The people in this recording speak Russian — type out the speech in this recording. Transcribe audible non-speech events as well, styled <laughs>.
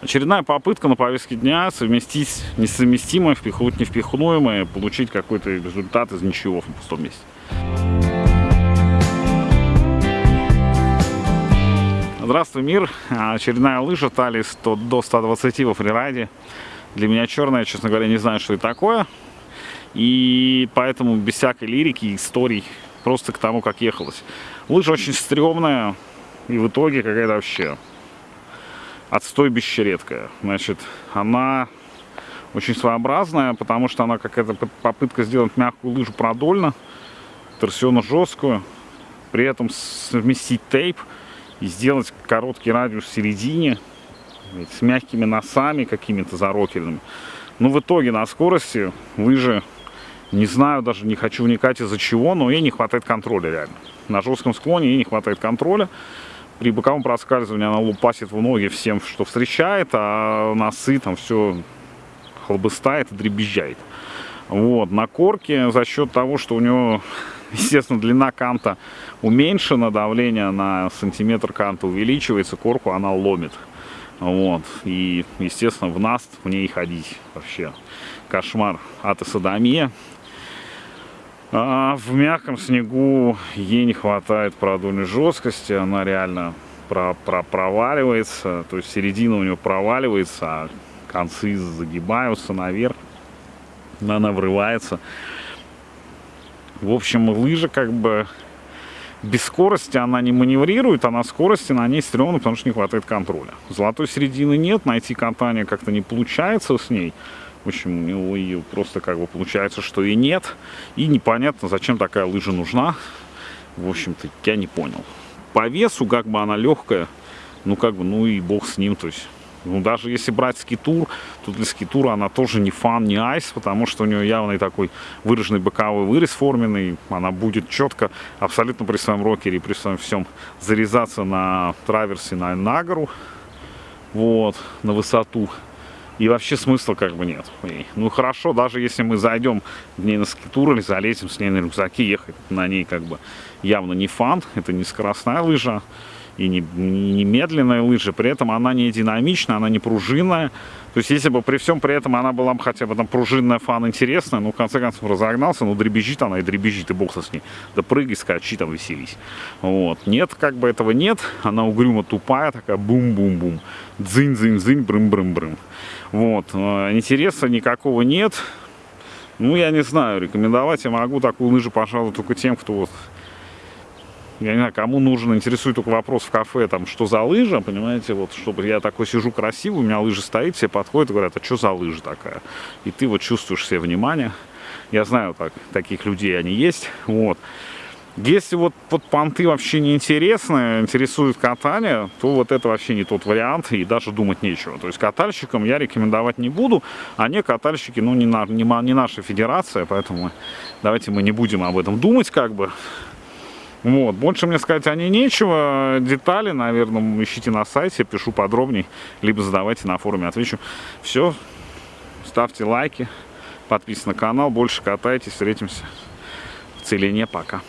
Очередная попытка на повестке дня совместить несовместимое, впихнуть невпихнуемое, получить какой-то результат из ничего в пустом месте. Здравствуй, мир! Очередная лыжа талии 100, до 120 во фрирайде. Для меня черная, честно говоря, не знаю, что это такое. И поэтому без всякой лирики, историй, просто к тому, как ехалось. Лыжа очень стрёмная, и в итоге какая-то вообще отстой бесчередкая. Значит, она очень своеобразная, потому что она какая-то попытка сделать мягкую лыжу продольно, торсионно жесткую, при этом совместить тейп и сделать короткий радиус в середине с мягкими носами какими-то зарокельными. Но в итоге на скорости лыжи, не знаю, даже не хочу вникать из-за чего, но ей не хватает контроля реально. На жестком склоне ей не хватает контроля при боковом проскальзывании она лупасит в ноги всем, что встречает, а носы там все хлобыстает и дребезжает. Вот, на корке за счет того, что у него, <laughs> естественно, длина канта уменьшена, давление на сантиметр канта увеличивается, корку она ломит. Вот, и, естественно, в наст в ней ходить вообще кошмар от садомия. А в мягком снегу ей не хватает продольной жесткости, она реально про про проваливается, то есть середина у нее проваливается, а концы загибаются наверх, она врывается. В общем, лыжа как бы без скорости она не маневрирует, а на скорости на ней стрёмно, потому что не хватает контроля. Золотой середины нет, найти катание как-то не получается с ней. В общем, него ее просто как бы получается, что и нет. И непонятно, зачем такая лыжа нужна. В общем-то, я не понял. По весу, как бы она легкая, ну как бы, ну и бог с ним, то есть... Ну, даже если брать скитур, то для скитура она тоже не фан, не айс, потому что у нее явный такой выраженный боковой вырез форменный. Она будет четко, абсолютно при своем рокере, при своем всем зарезаться на траверсе, на, на гору, вот, на высоту. И вообще смысла как бы нет. Ну хорошо, даже если мы зайдем в ней на скитур или залезем с ней на рюкзаки, ехать на ней как бы явно не фан, это не скоростная лыжа и не, не медленная лыжа, при этом она не динамичная, она не пружинная. То есть если бы при всем при этом она была бы хотя бы там пружинная фан интересная, ну в конце концов разогнался, ну дребезжит она и дребезжит, и бог со с ней. Да прыгай, скачи там, веселись. Вот. Нет, как бы этого нет, она угрюмо тупая, такая бум-бум-бум, дзынь-дзынь-дзынь, брым-брым-брым. Вот. Э, интереса никакого нет. Ну, я не знаю, рекомендовать я могу такую лыжу, пожалуй, только тем, кто вот я не знаю, кому нужен, интересует только вопрос в кафе, там, что за лыжа, понимаете, вот, чтобы я такой сижу красивый, у меня лыжа стоит, все подходят и говорят, а что за лыжа такая? И ты вот чувствуешь все внимание. Я знаю, так, таких людей они есть, вот. Если вот под понты вообще не интересны, интересует катание, то вот это вообще не тот вариант и даже думать нечего. То есть катальщикам я рекомендовать не буду, а не катальщики, ну не, на, не, не наша федерация, поэтому давайте мы не будем об этом думать как бы. Вот, больше мне сказать о ней нечего. Детали, наверное, ищите на сайте, пишу подробней, либо задавайте на форуме, отвечу. Все, ставьте лайки, подписывайтесь на канал, больше катайтесь, встретимся в целине, пока.